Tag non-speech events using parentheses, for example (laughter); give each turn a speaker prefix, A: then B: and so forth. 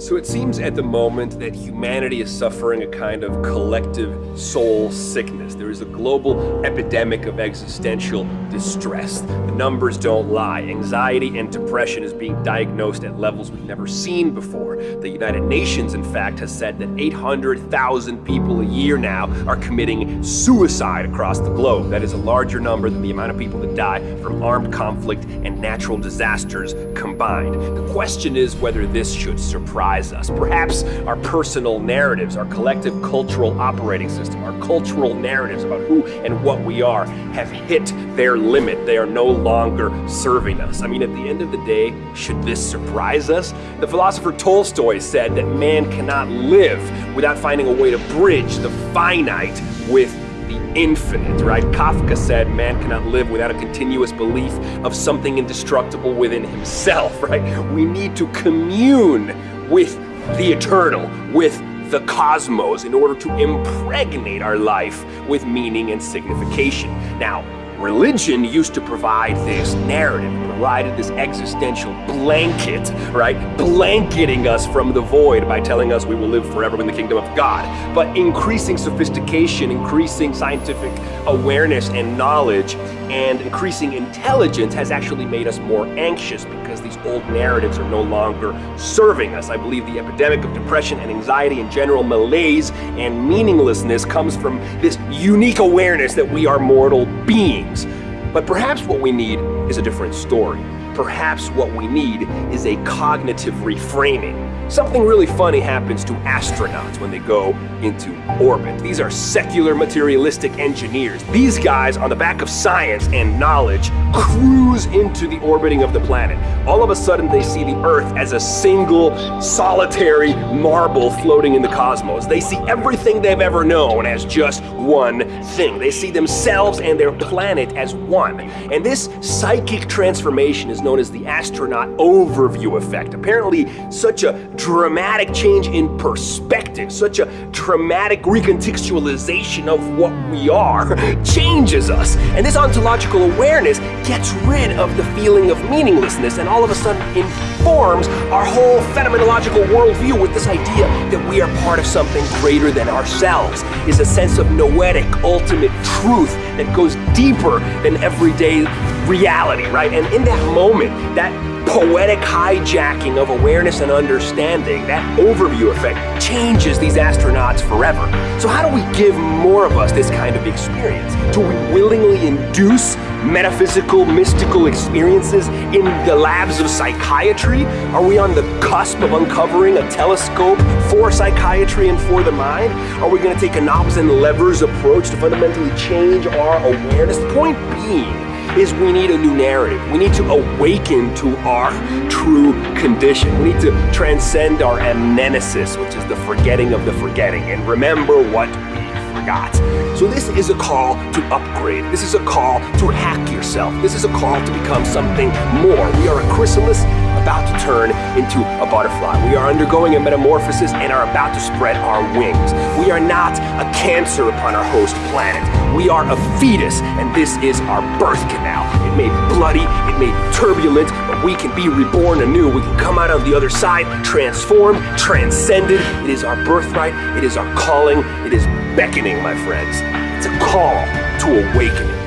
A: So it seems at the moment that humanity is suffering a kind of collective soul sickness. There is a global epidemic of existential distress. The numbers don't lie. Anxiety and depression is being diagnosed at levels we've never seen before. The United Nations, in fact, has said that 800,000 people a year now are committing suicide across the globe. That is a larger number than the amount of people that die from armed conflict and natural disasters combined. The question is whether this should surprise us. Perhaps our personal narratives, our collective cultural operating system, our cultural narratives about who and what we are have hit their limit. They are no longer serving us. I mean, at the end of the day, should this surprise us? The philosopher Tolstoy said that man cannot live without finding a way to bridge the finite with the infinite, right? Kafka said man cannot live without a continuous belief of something indestructible within himself, (laughs) right? We need to commune with the eternal, with the cosmos in order to impregnate our life with meaning and signification. Now, religion used to provide this narrative, provided this existential blanket, right? Blanketing us from the void by telling us we will live forever in the kingdom of God. But increasing sophistication, increasing scientific awareness and knowledge, and increasing intelligence has actually made us more anxious because these old narratives are no longer serving us. I believe the epidemic of depression and anxiety and general malaise and meaninglessness comes from this unique awareness that we are mortal beings. But perhaps what we need is a different story. Perhaps what we need is a cognitive reframing. Something really funny happens to astronauts when they go into orbit. These are secular materialistic engineers. These guys, on the back of science and knowledge, cruise into the orbiting of the planet. All of a sudden, they see the Earth as a single, solitary marble floating in the cosmos. They see everything they've ever known as just one thing. They see themselves and their planet as one. And this psychic transformation is known as the astronaut overview effect. Apparently, such a dramatic change in perspective, such a dramatic recontextualization of what we are, (laughs) changes us. And this ontological awareness gets rid of the feeling of meaninglessness and all of a sudden informs our whole phenomenological worldview with this idea that we are part of something greater than ourselves, is a sense of noetic, ultimate truth that goes deeper than everyday reality, right? And in that moment, that poetic hijacking of awareness and understanding, that overview effect, changes these astronauts forever. So how do we give more of us this kind of experience? Do we willingly induce metaphysical, mystical experiences in the labs of psychiatry? Are we on the cusp of uncovering a telescope for psychiatry and for the mind? Are we going to take a knobs and levers approach to fundamentally change our awareness? The point being, is we need a new narrative. We need to awaken to our true condition. We need to transcend our amnesis, which is the forgetting of the forgetting, and remember what we forgot. So this is a call to upgrade. This is a call to hack yourself. This is a call to become something more. We are a chrysalis about to turn into a butterfly. We are undergoing a metamorphosis and are about to spread our wings. We are not a cancer upon our host planet. We are a fetus, and this is our birth canal. It may be bloody, it may be turbulent, but we can be reborn anew. We can come out on the other side, transformed, transcended. It is our birthright, it is our calling, it is beckoning, my friends. It's a call to awakening.